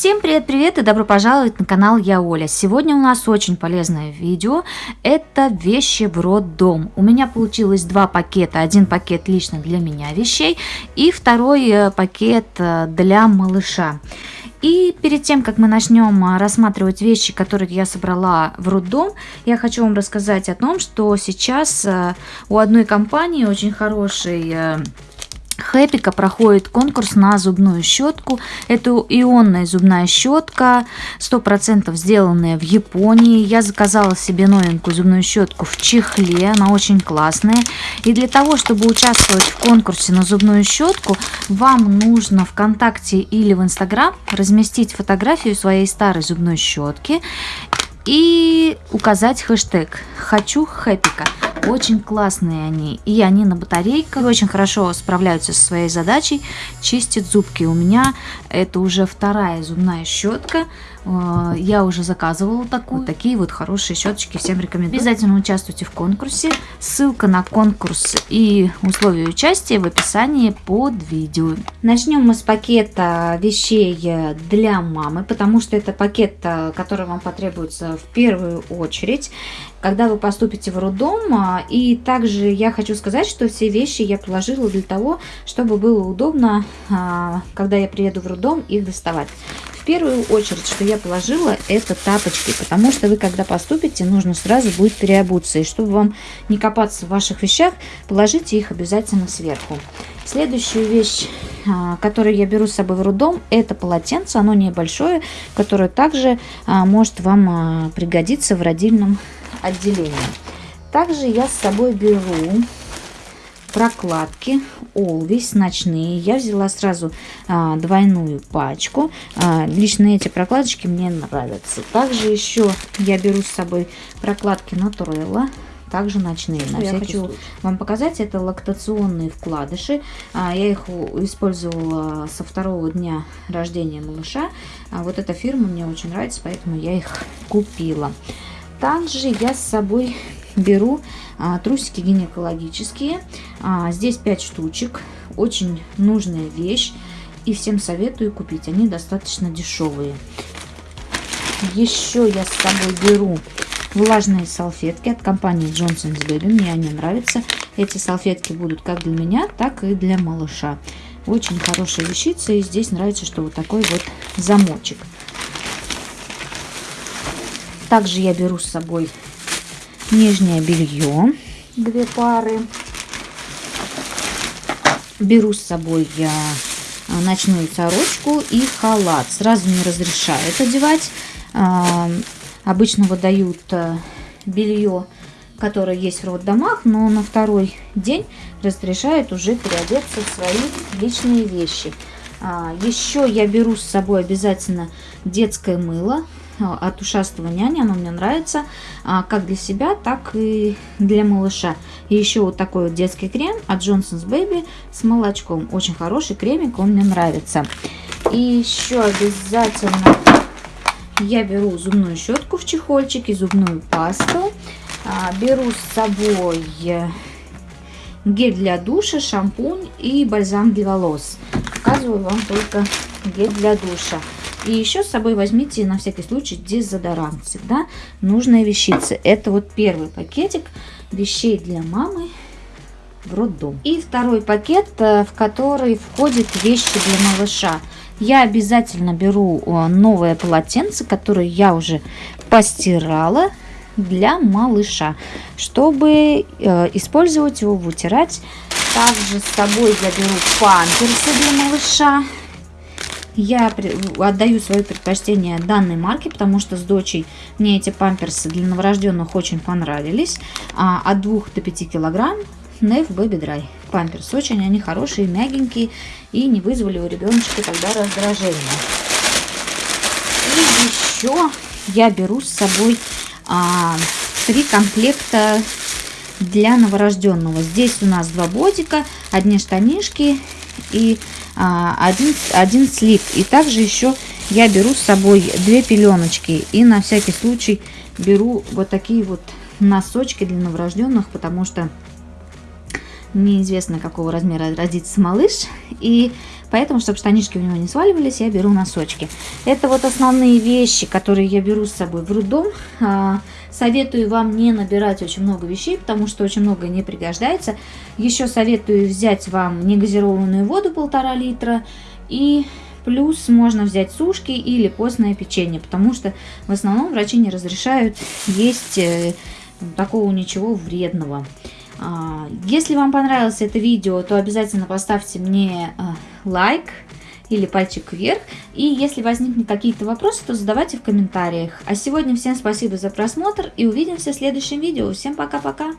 Всем привет-привет и добро пожаловать на канал Я Оля. Сегодня у нас очень полезное видео. Это вещи в роддом. У меня получилось два пакета. Один пакет лично для меня вещей и второй э, пакет э, для малыша. И перед тем, как мы начнем э, рассматривать вещи, которые я собрала в роддом, я хочу вам рассказать о том, что сейчас у одной компании очень хороший Хэпика проходит конкурс на зубную щетку. Это ионная зубная щетка, 100% сделанная в Японии. Я заказала себе новенькую зубную щетку в чехле, она очень классная. И для того, чтобы участвовать в конкурсе на зубную щетку, вам нужно ВКонтакте или в Инстаграм разместить фотографию своей старой зубной щетки и указать хэштег «Хочу хэпика». Очень классные они. И они на батарейках очень хорошо справляются со своей задачей. Чистят зубки. У меня это уже вторая зубная щетка. Э, я уже заказывала такую. Вот такие вот хорошие щеточки всем рекомендую. Обязательно участвуйте в конкурсе. Ссылка на конкурс и условия участия в описании под видео. Начнем мы с пакета вещей для мамы, потому что это пакет, э, который вам потребуется в первую очередь когда вы поступите в роддом. А, и также я хочу сказать, что все вещи я положила для того, чтобы было удобно, а, когда я приеду в роддом, их доставать. В первую очередь, что я положила, это тапочки, потому что вы, когда поступите, нужно сразу будет переобуться. И чтобы вам не копаться в ваших вещах, положите их обязательно сверху. Следующую вещь, а, которую я беру с собой в роддом, это полотенце. Оно небольшое, которое также может вам пригодиться в родильном отделение. Также я с собой беру прокладки Always ночные. Я взяла сразу а, двойную пачку. А, лично эти прокладочки мне нравятся. Также еще я беру с собой прокладки Naturella. Также ночные. На я хочу случай. вам показать, это лактационные вкладыши. А, я их использовала со второго дня рождения малыша. А, вот эта фирма мне очень нравится, поэтому я их купила. Также я с собой беру а, трусики гинекологические. А, здесь 5 штучек. Очень нужная вещь. И всем советую купить. Они достаточно дешевые. Еще я с собой беру влажные салфетки от компании Johnson's Baby. Мне они нравятся. Эти салфетки будут как для меня, так и для малыша. Очень хорошая вещица. И здесь нравится, что вот такой вот замочек. Также я беру с собой нижнее белье, две пары. Беру с собой я а, ночную сорочку и халат. Сразу не разрешают одевать. А, обычно выдают а, белье, которое есть в роддомах, но на второй день разрешают уже переодеться в свои личные вещи. Еще я беру с собой обязательно детское мыло от ушастого няни. Оно мне нравится а, как для себя, так и для малыша. И еще вот такой вот детский крем от Johnson's Baby с молочком. Очень хороший кремик, он мне нравится. И еще обязательно я беру зубную щетку в чехольчике, зубную пасту. А, беру с собой гель для душа, шампунь и бальзам для волос. Показываю вам только гель для душа. И еще с собой возьмите на всякий случай дезодорант. Всегда нужная вещица. Это вот первый пакетик вещей для мамы в роддом. И второй пакет, э, в который входят вещи для малыша. Я обязательно беру э, новое полотенце, которое я уже постирала для малыша, чтобы э, использовать его, вытирать. Также с собой я беру памперсы для малыша. Я отдаю свое предпочтение данной марке, потому что с дочей мне эти памперсы для новорожденных очень понравились. А, от 2 до 5 килограмм Nef Baby Dry. Памперсы очень они хорошие, мягенькие и не вызвали у ребеночка тогда раздражения. И еще я беру с собой а, три комплекта для новорожденного. Здесь у нас два бодика, одни штанишки и один, один слип. И также еще я беру с собой две пеленочки. И на всякий случай беру вот такие вот носочки для новорожденных, потому что неизвестно какого размера родится малыш. И Поэтому, чтобы штанишки у него не сваливались, я беру носочки. Это вот основные вещи, которые я беру с собой в роддом. А, советую вам не набирать очень много вещей, потому что очень много не пригождается. Еще советую взять вам негазированную воду полтора литра и Плюс можно взять сушки или постное печенье, потому что в основном врачи не разрешают есть э, такого ничего вредного. А, если вам понравилось это видео, то обязательно поставьте мне э, лайк или пальчик вверх. И если возникнут какие-то вопросы, то задавайте в комментариях. А сегодня всем спасибо за просмотр и увидимся в следующем видео. Всем пока-пока!